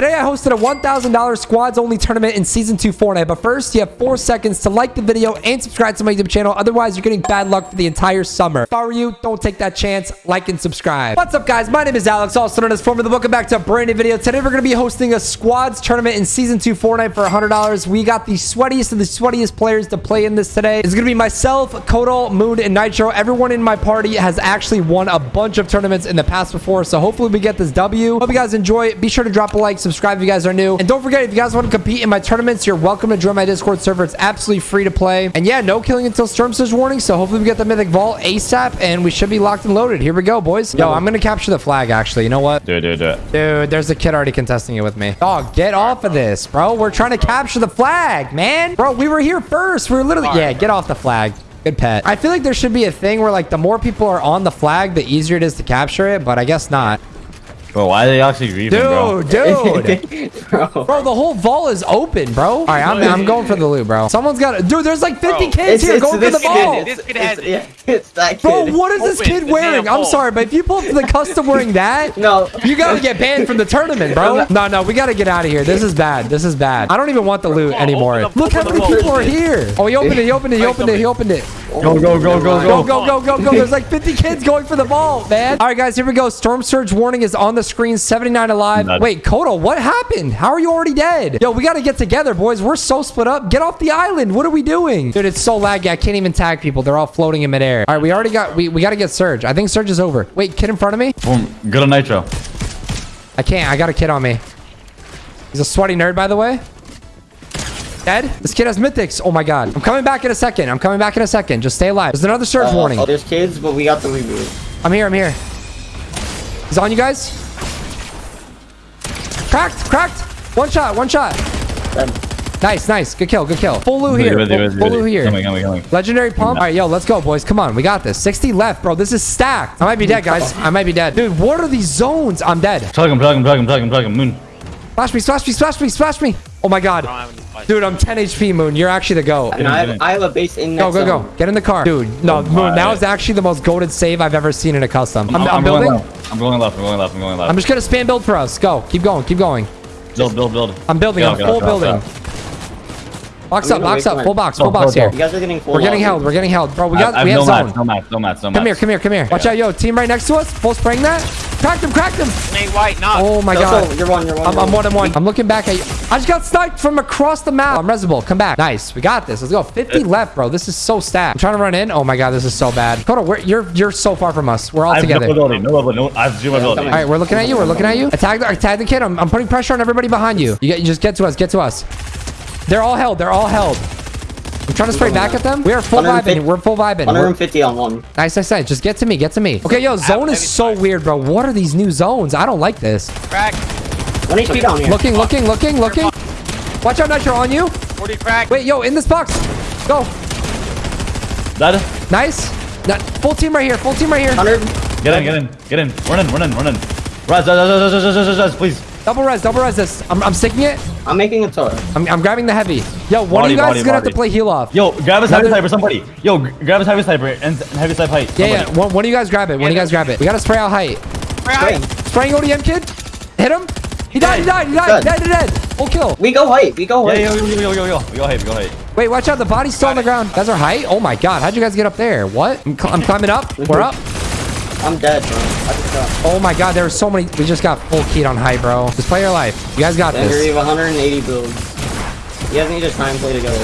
Today, I hosted a $1,000 squads only tournament in Season 2 Fortnite. But first, you have four seconds to like the video and subscribe to my YouTube channel. Otherwise, you're getting bad luck for the entire summer. If I were you, don't take that chance. Like and subscribe. What's up, guys? My name is Alex, also known as Formula. The welcome back to a brand new video. Today, we're going to be hosting a squads tournament in Season 2 Fortnite for $100. We got the sweatiest of the sweatiest players to play in this today. It's going to be myself, Kodal, Moon, and Nitro. Everyone in my party has actually won a bunch of tournaments in the past before, so hopefully we get this W. Hope you guys enjoy. Be sure to drop a like, subscribe if you guys are new. And don't forget, if you guys want to compete in my tournaments, you're welcome to join my Discord server. It's absolutely free to play. And yeah, no killing until Storm Surge warning, so hopefully we get the Mythic Vault ASAP, and we should be locked and loaded. Here we go, boys. Yo, I'm going to capture the flag, actually. You know what? Do it, do it, do it. Dude, there's a kid already contesting it with me. Dog, get off of this, bro. We're trying to capture the flag, man. Bro, we were here first. We were literally... Yeah, get off the flag. Good pet. I feel like there should be a thing where, like, the more people are on the flag, the easier it is to capture it, but I guess not. Bro, why are they actually grieving, bro? Dude, dude. bro. Bro, the whole vault is open, bro. All right, I'm, I'm going for the loot, bro. Someone's got it. Dude, there's like 50 Bro, kids here going for the this vault. kid. This kid It's- has- yeah, it's that kid. Bro, what is this kid wearing? I'm sorry, but if you pull up to the custom wearing that, No. you gotta get banned from the tournament, bro. No, no, we gotta get out of here. This is bad. This is bad. I don't even want the loot Open anymore. up, Look how many people are here. Oh, he opened it. He opened it. He opened it. He opened it. Go, go, go, go, Go, go. go, go, go, go. There's like 50 kids going for the vault, man. All right, guys, here we go. Storm Surge warning is on the screen. 79 alive. Nuts. Wait, Kodo, what happened? How are you already dead? Yo, we got to get together, boys. We're so split up. Get off the island. What are we doing? Dude, it's so laggy. I can't even tag people. They're all floating in midair. All right, we already got, we, we got to get Surge. I think Surge is over. Wait, kid in front of me? Boom. Good on Nitro. I can't. I got a kid on me. He's a sweaty nerd, by the way. Dead? This kid has mythics. Oh my god. I'm coming back in a second. I'm coming back in a second. Just stay alive. There's another surge Uh, warning. Oh, there's kids, but we got the reboot. I'm here. I'm here. He's on you guys. Cracked. Cracked. One shot. One shot. Dead. Nice. Nice. Good kill. Good kill. Full loot here. Ready, Full, ready, full ready. loot here. Coming, coming, coming. Legendary pump. All right, yo, let's go, boys. Come on. We got this. 60 left, bro. This is stacked. I might be dead, guys. I might be dead. Dude, what are these zones? I'm dead. Plug him, plug him, plug him, plug him, plug him. Moon. Splash me. Splash me. Splash me. Splash me. Oh my god. I don't have any fight. Dude, I'm 10 HP, Moon. You're actually the GOAT. And I have, I have a base in Go, next go, zone. go. Get in the car. Dude, no, oh Moon, my. that was actually the most goaded save I've ever seen in a custom. I'm, I'm, going building. left. I'm going left. I'm going left. I'm going left. I'm just going to spam build for us. Go. Keep going. Keep going. build, build, build. I'm building. Get I'm out, get full out, get out, building. get out. Box up, box up. Full box, full box here. You guys are getting full We're getting held. We're getting held. Bro, we got, we have zone. no mats, no mats, no mats. Come here, come here, come here. Watch out, yo. Team right next to us. Full spraying that. Cracked him, cracked him. Nate White, knock. Oh my Go, god. go, You're one, you're one. I'm, you're I'm one and one. I'm looking back at you. I just got sniped from across the map. I'm resible. Come back. Nice. We got this. Let's go. 50 left, bro. This is so stacked. I'm trying to run in. Oh my god, this is so bad. Kodo, we're, you're you're so far from us. We're all I have together. no ability, no ability, no. I have zero Yeah, ability. All right, we're looking at you. We're looking at you. Attack the, attack the kid. I'm, I'm putting pressure on everybody behind you. You, get, you just get to us. Get to us. They're all held. They're all held. I'm trying to spray back at them. We are full vibing. We're full vibing. 150 on one. nice, nice, nice. Just get to me. Get to me. Okay, yo, zone is so weird, bro. What are these new zones? I don't like this. Crack. One HP down here. Looking, looking, looking, looking. Watch out, Nitro on you. 40 crack. Wait, yo, in this box. Go. That. Nice. Not, full team right here. Full team right here. 100. Get in, get in, get in. Run in, run in, run in. Rise, rise, rise, rise, rise, rise, rise, rise, please. Double res, double res this. I'm, I'm sticking it. I'm making a turret. I'm, I'm grabbing the heavy. Yo, one of you guys body, is gonna have to play heal off. Yo, grab his heavy sniper, somebody. Yo, grab his heavy sniper and, and heavy sniper height. Yeah, somebody. yeah. One, one of you guys grab it. One of you guys grab it. We gotta spray out height. Crack. Spraying ODM kid. Hit him. He died. He died. He died. Dead. Dead. Dead. Dead. Full kill. We go height. We go Yeah, height. yo, yo, yo, yo, yo, yo. We go height, we go height. Wait, watch out. The body's still on the ground. That's our height. Oh my god. How'd you guys get up there? What? I'm, cl- I'm climbing up. We're up. I'm dead, bro. I just got. Oh my god. There were so many. We just got full keyed on high, bro. Just play your life. You guys got Dagger, this. you have 180 builds. You guys need to try and play together.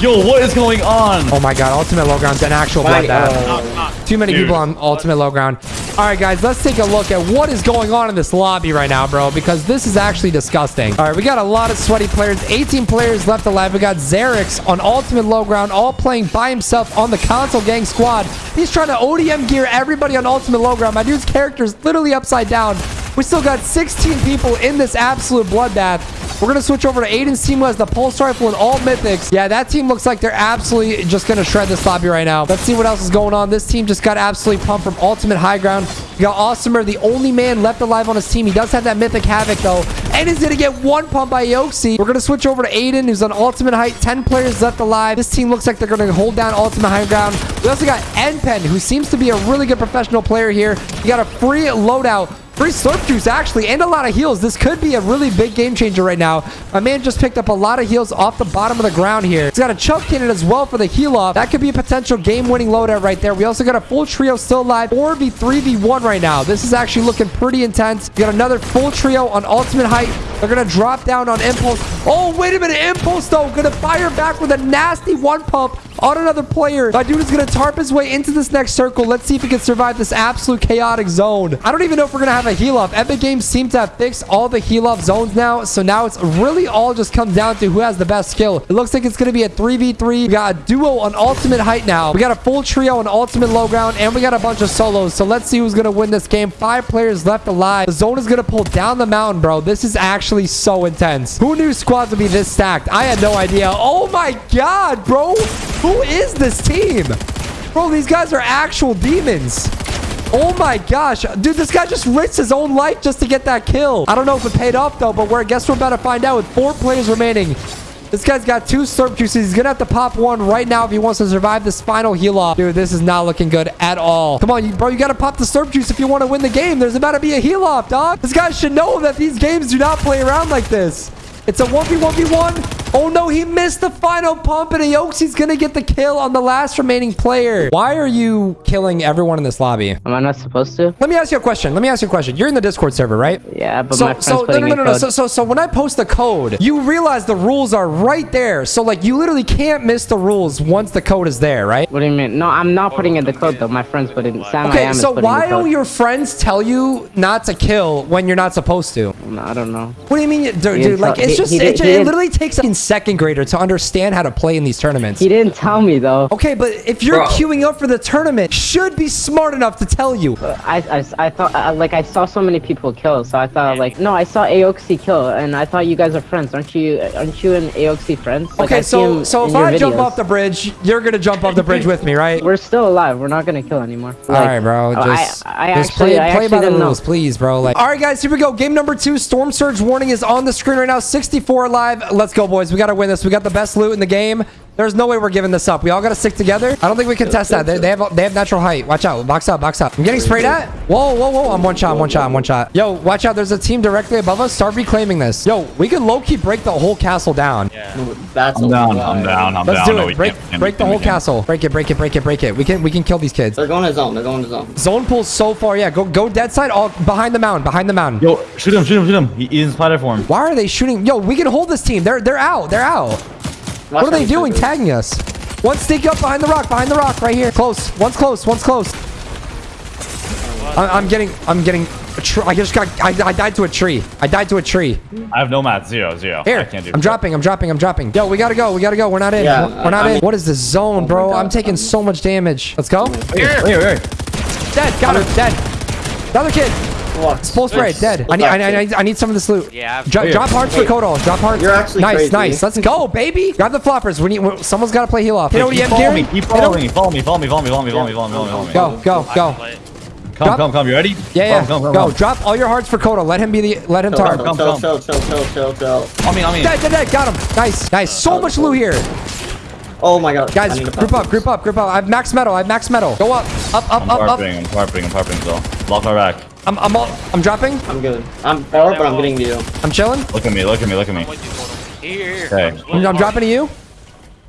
Yo, what is going on? Oh my god. Ultimate low ground's an actual Why- bloodbath. uh, Knock. Too many Dude. people on ultimate low ground. All right, guys, let's take a look at what is going on in this lobby right now, bro, because this is actually disgusting. All right, we got a lot of sweaty players. 18 players left alive. We got Xerix on ultimate low ground, all playing by himself on the console gang squad. He's trying to ODM gear everybody on ultimate low ground. My dude's character is literally upside down. We still got 16 people in this absolute bloodbath. We're going to switch over to Aiden's team who has the pulse rifle and all mythics. Yeah, that team looks like they're absolutely just going to shred this lobby right now. Let's see what else is going on. This team just got absolutely pumped from ultimate high ground. We got Awesomer, the only man left alive on his team. He does have that mythic havoc though. And is going to get one pump by Yoxi. We're going to switch over to Aiden, who's on ultimate height. 10 players left alive. This team looks like they're going to hold down ultimate high ground. We also got Npen, who seems to be a really good professional player here. He got a free loadout Free slurp juice, actually, and a lot of heals. This could be a really big game changer right now. My man just picked up a lot of heals off the bottom of the ground here. He's got a chug cannon as well for the heal off. That could be a potential game-winning loadout right there. We also got a full trio still alive. 4v3v1 right now. This is actually looking pretty intense. We got another full trio on ultimate height. They're going to drop down on Impulse. Oh, wait a minute. Impulse, though, going to fire back with a nasty one pump on another player. My dude is going to tarp his way into this next circle. Let's see if he can survive this absolute chaotic zone. I don't even know if we're going to have a heal off. Epic Games seem to have fixed all the heal off zones now. So now it's really all just comes down to who has the best skill. It looks like it's going to be a 3v3. We got a duo on ultimate height now. We got a full trio on ultimate low ground. And we got a bunch of solos. So let's see who's going to win this game. Five players left alive. The zone is going to pull down the mountain, bro. This is actually so intense. Who knew squads would be this stacked? I had no idea. Oh my god, bro. Who is this team? Bro, these guys are actual demons. Oh my gosh. Dude, this guy just risked his own life just to get that kill. I don't know if it paid off, though, but we're, I guess we're about to find out with four players remaining. This guy's got two slurp juices. He's going to have to pop one right now if he wants to survive this final heal off. Dude, this is not looking good at all. Come on, you, bro. You got to pop the slurp juice if you want to win the game. There's about to be a heal off, dog. This guy should know that these games do not play around like this. It's a 1v1v1. Oh no, he missed the final pump and Aoxy's gonna get the kill on the last remaining player. Why are you killing everyone in this lobby? Am I not supposed to? Let me ask you a question. Let me ask you a question. You're in the Discord server, right? Yeah, but So, my friend's so no, putting no, no, no, no. So, so, so when I post the code, you realize the rules are right there. So, like, you literally can't miss the rules once the code is there, right? What do you mean? No, I'm not putting in the code though. My friend's putting. Sam I Okay, so why do your friends tell you not to kill when you're not supposed to? I don't know. What do you mean, dude? dude like, it's just, it, did- ju- he it literally takes a second grader to understand how to play in these tournaments. He didn't tell me though. Okay, but if you're Bro. queuing up for the tournament, should be smart enough to tell you. I, I, I thought uh, like I saw so many people kill, so I thought like no, I saw Aoxy kill, and I thought you guys are friends, aren't you? Aren't you and Aoxy friends? Like, Okay, I see so so if your I jump off the bridge, you're gonna jump off the bridge with me, right? we're still alive. We're not gonna kill anymore. All right, bro. Just, I, I just actually, play, play actually by the didn't know. rules, please, bro. Like, all right, guys, here we go. Game number two. Storm Surge warning is on the screen right now. 64 live. Let's go, boys. We got to win this. We got the best loot in the game. There's no way we're giving this up. We all got to stick together. I don't think we can test that. They, they have they have natural height. Watch out. Box up. Box up. I'm getting sprayed at. Whoa, whoa, whoa. I'm one shot. I'm one shot. I'm one shot. Yo, watch out. There's a team directly above us. Start reclaiming this. Yo, we can low key break the whole castle down. Yeah. That's I'm down. I'm down. I'm Let's down. do it. we Break, can't, break the can't, whole castle. Break it. Break it. Break it. Break it. We can we can kill these kids. They're going to zone. They're going to zone. Zone pulls so far. Yeah, go go dead side. All behind the mound. Behind the mountain. Yo, shoot him, shoot him, shoot him. He, he's in spider form. Why are they shooting? Yo, we can hold this team. They're they're out. They're out. What are they doing? Tagging us. One sneak up behind the rock. Behind the rock, right here. Close. One's close. One's close. I, I'm getting. I'm getting. A tr- I just got. I, I died to a tree. I died to a tree. I have no mats. Zero, zero. I Here. I can't do I'm dropping. I'm dropping. I'm dropping. Yo, we gotta go. We gotta go. We're not in. Yeah, we're, we're not I in. what is this zone, bro? God. I'm taking so much damage. Let's go. Here, here, here. Dead. Got him. Dead. Another kid. What? Full spray. Dead. I need, I, need, I need. I need some of this loot. Yeah. Dro- Here. drop hearts for Wait. Kodal. Drop hearts. You're actually nice, crazy. nice. Let's go, baby. Grab the floppers. We need. we- Someone's got to play heal off. Hit Keep ODM, following me. Gary. Keep Hit following him. me. Follow me. Follow me. Follow me. Follow me. Follow me. Follow me. Follow me. Go, go, go. Come, Drop- come, come. You ready? Yeah, yeah. Come, come, go. come. Drop all your hearts for Kodal. Let him be the. Let him target. come, chill, come. chill, chill, chill, chill, chill. On me, on me. Dead, dead, dead. Got him. Nice, nice. So much loot here, Oh my god. I guys. need to Group pop up, group up, group up. I have max metal. I have max metal. Go up, up, up, I'm up, up. tarping. I'm tarping. I'm tarping. So lock my back. I'm, I'm, all, I'm dropping. I'm good. I'm far, but I'm getting to you. Uh, I'm chilling. Look at me. Look at me. Look at me. Here, here. Okay. I'm, I'm dropping to you.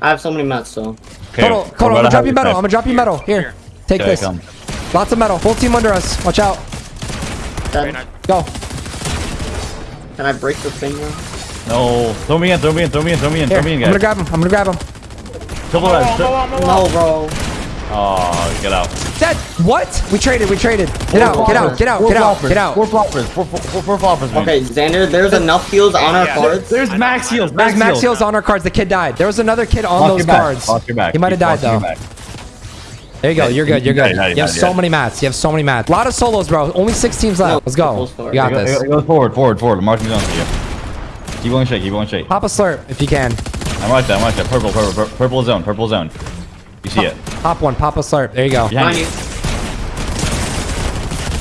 I have so many mats, so. Okay. Kodal, we're Kodal. I'm gonna drop you it. metal. I'm gonna drop you metal. Here, take Okay, this. come. Lots of metal. Full team under us. Watch out. Dead. Go. Can I break the thing now? No. Throw me in. Throw me in. Throw me in. Throw me in. Here. Throw me in. I'm gonna grab him. I'm gonna grab him. Triple red. tri- No, bro. Oh, get out. Dead. What? We traded. We traded. Get out. Get out. Get out. Get out. floppers. Get out. Four floppers. Four, four, four, four floppers. man. Okay, Xander, there's enough heals on our cards. There's max heals. There's Max, max heals on our cards. The kid died. There was another kid on Lock those your back. cards. Lock your back. He might have died locking though. your back. There you go. You're good. You're good. You have so many mats. You have so many mats. A lot of solos, bro. Only six teams left. Let's go. You got Go- this. Go, go forward, forward, forward. Marking zone for you. Keep going straight. Keep going straight. Pop a slurp if you can. I'm right there. I'm right there. Purple, purple, purple, purple zone. Purple zone. You see it? Pop one. Pop a slurp. There you go. Behind Behind you. you.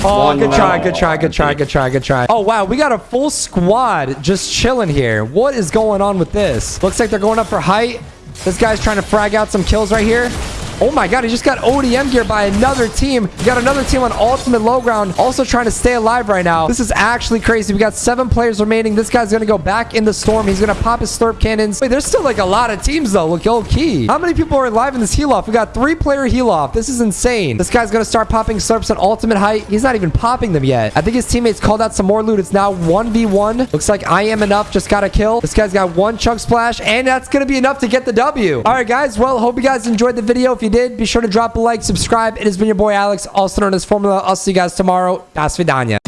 Oh, One good try. Good try. Good try. Good try. Good try. Oh, wow. We got a full squad just chilling here. What is going on with this? Looks like they're going up for height. This guy's trying to frag out some kills right here. Oh my god, he just got ODM gear by another team. We got another team on ultimate low ground, also trying to stay alive right now. This is actually crazy. We got seven players remaining. This guy's gonna go back in the storm. He's gonna pop his slurp cannons. Wait, there's still like a lot of teams though. Look, yo, key. How many people are alive in this heal off? We got three player heal off. This is insane. This guy's gonna start popping slurps on ultimate height. He's not even popping them yet. I think his teammates called out some more loot. It's now 1v1. Looks like I am enough. Just got a kill. This guy's got one chug splash, and that's gonna be enough to get the W. All right, guys. Well, hope you guys enjoyed the video. If you did, be sure to drop a like, subscribe. It has been your boy Alex, also known as Formula. I'll see you guys tomorrow. Das vidanya.